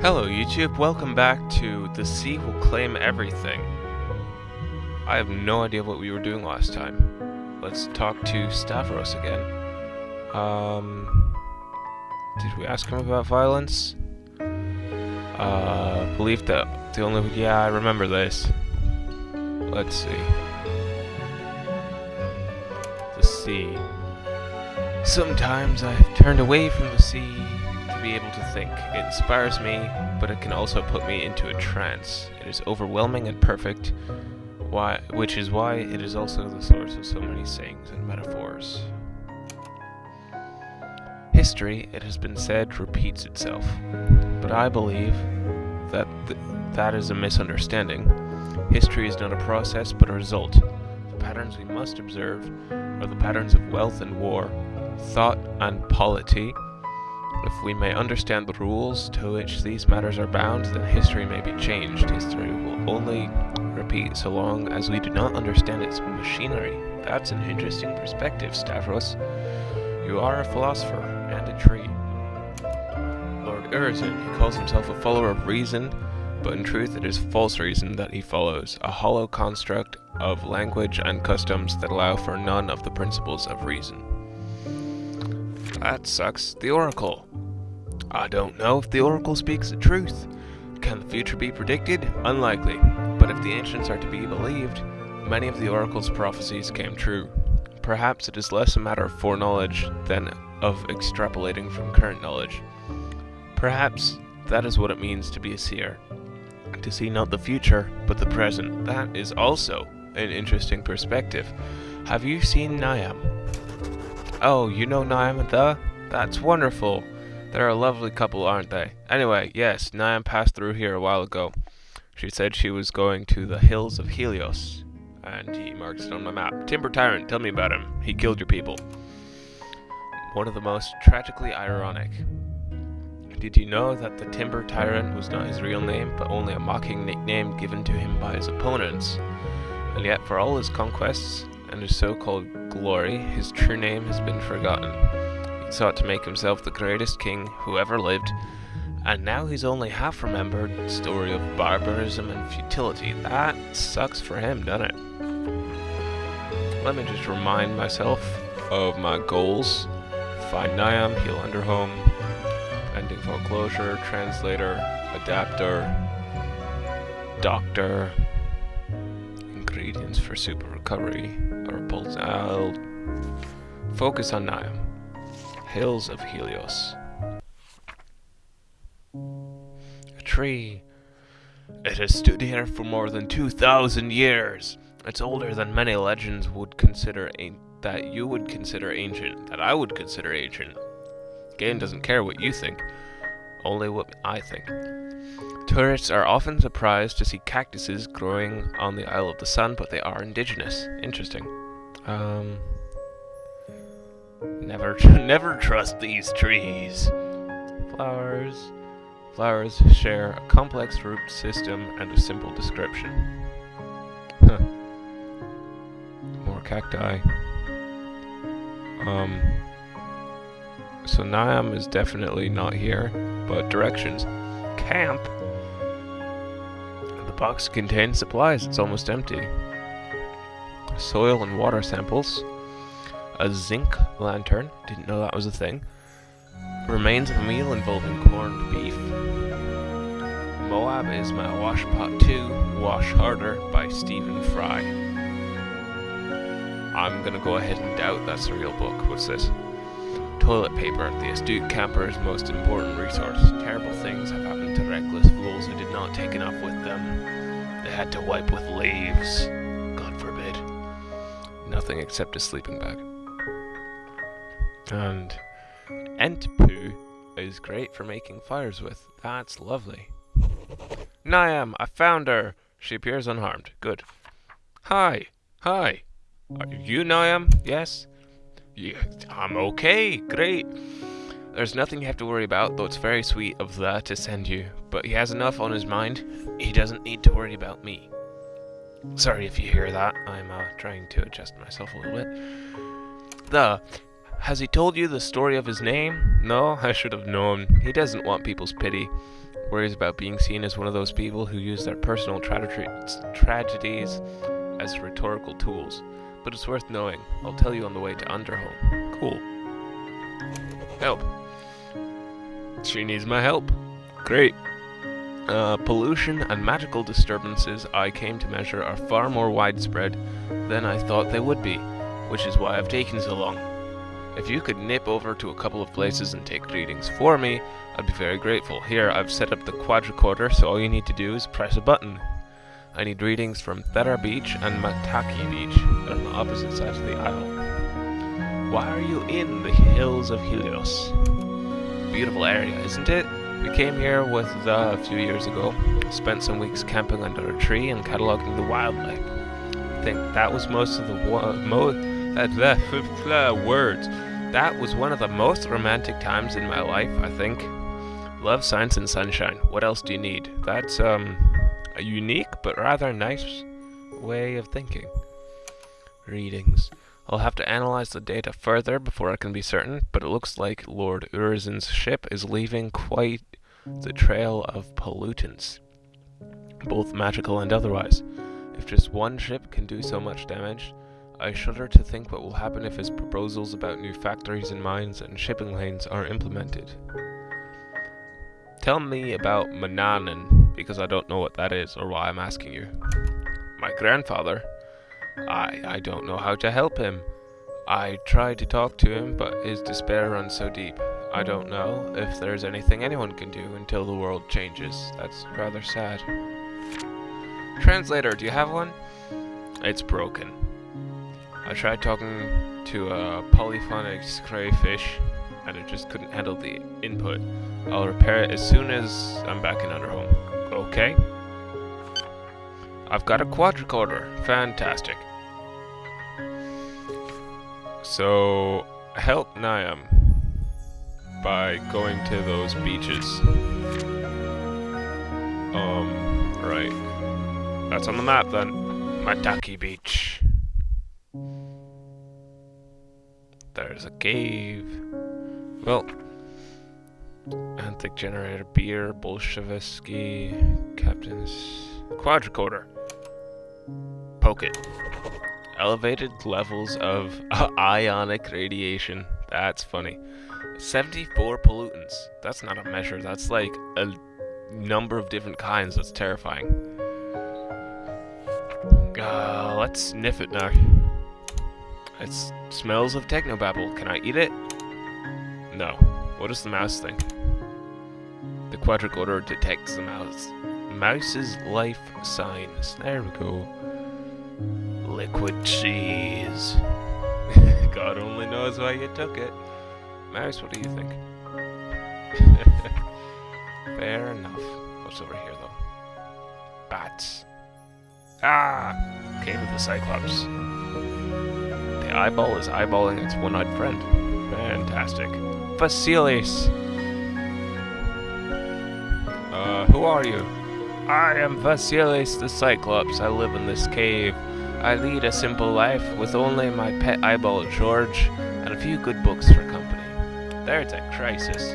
Hello YouTube, welcome back to The Sea Will Claim Everything. I have no idea what we were doing last time. Let's talk to Stavros again. Um, did we ask him about violence? Uh, believe that the only, yeah, I remember this. Let's see. The sea. Sometimes I've turned away from the sea be able to think. It inspires me, but it can also put me into a trance. It is overwhelming and perfect, why, which is why it is also the source of so many sayings and metaphors. History, it has been said, repeats itself, but I believe that th that is a misunderstanding. History is not a process, but a result. The patterns we must observe are the patterns of wealth and war, thought and polity, if we may understand the rules to which these matters are bound, then history may be changed. History will only repeat so long as we do not understand its machinery. That's an interesting perspective, Stavros. You are a philosopher and a tree. Lord Urizen, he calls himself a follower of reason, but in truth it is false reason that he follows, a hollow construct of language and customs that allow for none of the principles of reason. That sucks. The Oracle. I don't know if the Oracle speaks the truth. Can the future be predicted? Unlikely. But if the ancients are to be believed, many of the Oracle's prophecies came true. Perhaps it is less a matter of foreknowledge than of extrapolating from current knowledge. Perhaps that is what it means to be a seer. To see not the future, but the present. That is also an interesting perspective. Have you seen Niamh? Oh, you know Niamh the? That's wonderful. They're a lovely couple, aren't they? Anyway, yes, Niamh passed through here a while ago. She said she was going to the hills of Helios. And he marks it on my map. Timber Tyrant, tell me about him. He killed your people. One of the most tragically ironic. Did you know that the Timber Tyrant was not his real name, but only a mocking nickname given to him by his opponents? And yet, for all his conquests, and his so-called glory, his true name has been forgotten. He sought to make himself the greatest king who ever lived, and now he's only half remembered story of barbarism and futility. That sucks for him, doesn't it? Let me just remind myself of my goals. Find Niamh, heal Underhome, ending foreclosure, translator, adapter, doctor, ingredients for super recovery, I'll focus on Niamh. Hills of Helios. A tree. It has stood here for more than 2,000 years. It's older than many legends would consider that you would consider ancient, that I would consider ancient. Game doesn't care what you think, only what I think. Tourists are often surprised to see cactuses growing on the Isle of the Sun, but they are indigenous. Interesting. Um, never, never trust these trees. Flowers. Flowers share a complex root system and a simple description. Huh. More cacti. Um, so Niamh is definitely not here, but directions. Camp? The box contains supplies, it's almost empty. Soil and water samples. A zinc lantern, didn't know that was a thing. Remains of a meal involving corned beef. Moab is my Washpot 2, Wash Harder by Stephen Fry. I'm gonna go ahead and doubt that's a real book. What's this? Toilet paper, the astute camper's most important resource. Terrible things have happened to reckless fools who did not take enough with them. They had to wipe with leaves. Nothing except a sleeping bag. And ent poo is great for making fires with. That's lovely. Niamh, I found her. She appears unharmed. Good. Hi. Hi. Are you Niamh? Yes? Yeah, I'm okay. Great. There's nothing you have to worry about, though it's very sweet of that to send you. But he has enough on his mind. He doesn't need to worry about me. Sorry if you hear that. I'm uh, trying to adjust myself a little bit. The Has he told you the story of his name? No, I should have known. He doesn't want people's pity. Worries about being seen as one of those people who use their personal tra tragedies as rhetorical tools. But it's worth knowing. I'll tell you on the way to Underhome. Cool. Help. She needs my help. Great. Uh, pollution and magical disturbances I came to measure are far more widespread than I thought they would be, which is why I've taken so long. If you could nip over to a couple of places and take readings for me, I'd be very grateful. Here, I've set up the quadricorder, so all you need to do is press a button. I need readings from Thera Beach and Mataki Beach, on the opposite sides of the isle. Why are you in the hills of Helios? Beautiful area, isn't it? We came here with uh, a few years ago, spent some weeks camping under a tree and cataloging the wildlife. I think that was most of the mo that, that words. That was one of the most romantic times in my life, I think. Love, science, and sunshine. What else do you need? That's um, a unique but rather nice way of thinking. Readings. I'll have to analyze the data further before I can be certain, but it looks like Lord Urizen's ship is leaving quite the trail of pollutants, both magical and otherwise. If just one ship can do so much damage, I shudder to think what will happen if his proposals about new factories and mines and shipping lanes are implemented. Tell me about Manannan, because I don't know what that is or why I'm asking you. My grandfather? I, I don't know how to help him. I tried to talk to him, but his despair runs so deep. I don't know if there's anything anyone can do until the world changes. That's rather sad. Translator, do you have one? It's broken. I tried talking to a polyphonic crayfish, and it just couldn't handle the input. I'll repair it as soon as I'm back in Underhome. Okay? I've got a quadricorder. Fantastic. So, help Niamh by going to those beaches. Um, right. That's on the map then. Mataki Beach. There's a cave. Well, Anthic generator, beer, Bolshevsky, captain's quadricorder. Poke it. Elevated levels of ionic radiation. That's funny. 74 pollutants. That's not a measure. That's like a number of different kinds. That's terrifying. Uh, let's sniff it now. It smells of technobabble. Can I eat it? No. What does the mouse think? The quadricorder detects the mouse. Mouse's life signs. There we go. Liquid cheese. God only knows why you took it. Mouse, what do you think? Fair enough. What's over here, though? Bats. Ah! Came with the Cyclops. The eyeball is eyeballing its one-eyed friend. Fantastic. Vasilis! Uh, who are you? I am Vasilis the Cyclops. I live in this cave. I lead a simple life with only my pet eyeball George and a few good books for company. There's a crisis.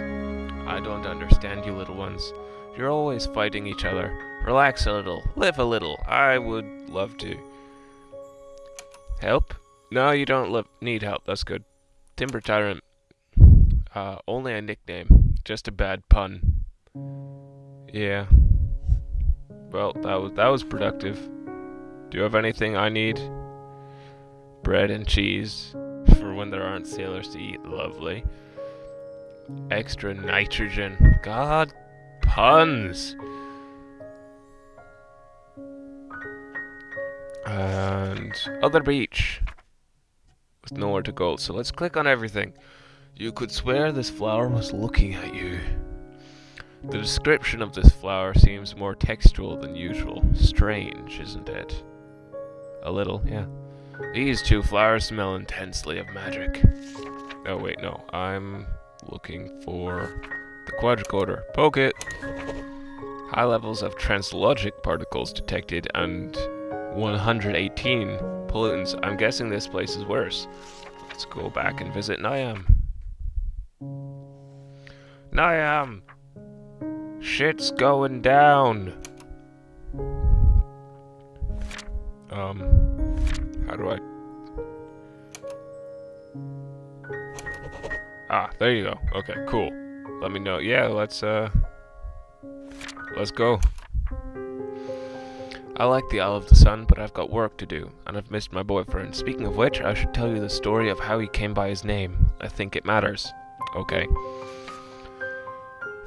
I don't understand you little ones. You're always fighting each other. Relax a little. Live a little. I would love to. Help? No, you don't need help. That's good. Timber Tyrant. Uh, only a nickname. Just a bad pun. Yeah. Well, that was that was productive. Do you have anything I need? Bread and cheese for when there aren't sailors to eat. Lovely. Extra nitrogen. God, puns. And other beach with nowhere to go. So let's click on everything. You could swear this flower was looking at you. The description of this flower seems more textual than usual. Strange, isn't it? A little, yeah. These two flowers smell intensely of magic. Oh wait, no. I'm looking for the quadricorder. Poke it! High levels of translogic particles detected and 118 pollutants. I'm guessing this place is worse. Let's go back and visit Niamh. Niamh! Shit's going down! Um, how do I... Ah, there you go. Okay, cool. Let me know. Yeah, let's, uh... Let's go. I like the Isle of the Sun, but I've got work to do, and I've missed my boyfriend. Speaking of which, I should tell you the story of how he came by his name. I think it matters. Okay.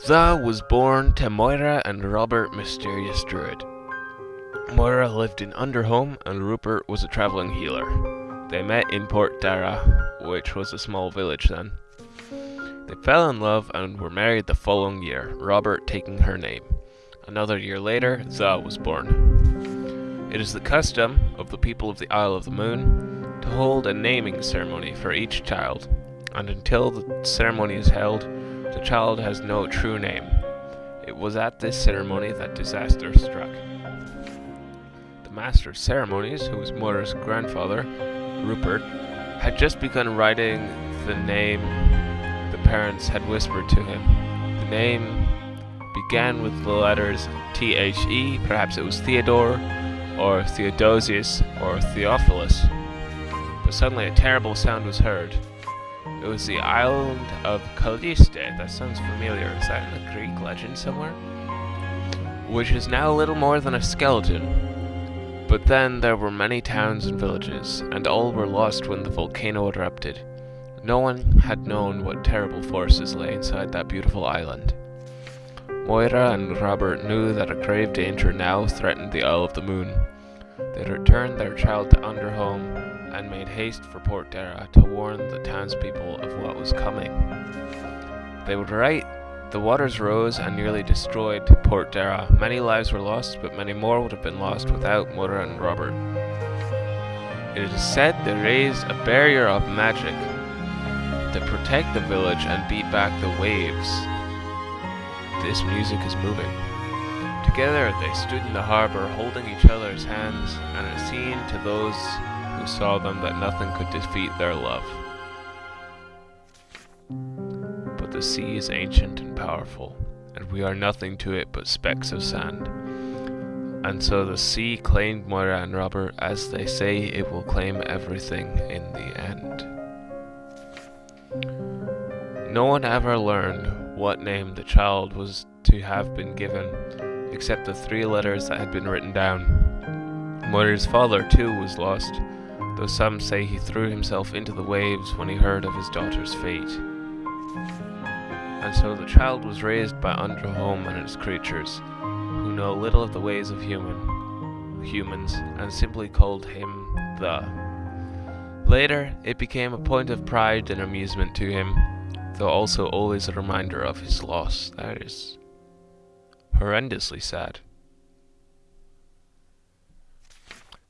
Tha was born to Moira and Robert Mysterious Druid. Moira lived in Underhome and Rupert was a travelling healer. They met in Port Dara, which was a small village then. They fell in love and were married the following year, Robert taking her name. Another year later, Tha was born. It is the custom of the people of the Isle of the Moon to hold a naming ceremony for each child, and until the ceremony is held, the child has no true name. It was at this ceremony that disaster struck. Master of ceremonies, who was Moira's grandfather, Rupert, had just begun writing the name the parents had whispered to him. The name began with the letters T-H-E, perhaps it was Theodore, or Theodosius, or Theophilus. But suddenly a terrible sound was heard. It was the island of Calliste. That sounds familiar. Is that in a Greek legend somewhere? Which is now little more than a skeleton. But then there were many towns and villages, and all were lost when the volcano erupted. No one had known what terrible forces lay inside that beautiful island. Moira and Robert knew that a grave danger now threatened the Isle of the Moon. They returned their child to Underhome and made haste for Port Dara to warn the townspeople of what was coming. They would right. The waters rose and nearly destroyed Port Dara. Many lives were lost, but many more would have been lost without Moira and Robert. It is said they raised a barrier of magic to protect the village and beat back the waves. This music is moving. Together they stood in the harbour holding each other's hands, and it seemed to those who saw them that nothing could defeat their love. The sea is ancient and powerful, and we are nothing to it but specks of sand. And so the sea claimed Moira and Robert, as they say it will claim everything in the end. No one ever learned what name the child was to have been given, except the three letters that had been written down. Moira's father, too, was lost, though some say he threw himself into the waves when he heard of his daughter's fate. And so the child was raised by Underhome and its creatures, who know little of the ways of human humans, and simply called him the. Later, it became a point of pride and amusement to him, though also always a reminder of his loss. That is horrendously sad.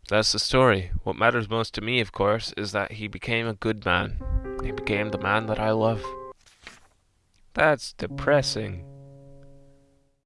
That's the story. What matters most to me, of course, is that he became a good man. He became the man that I love. That's depressing.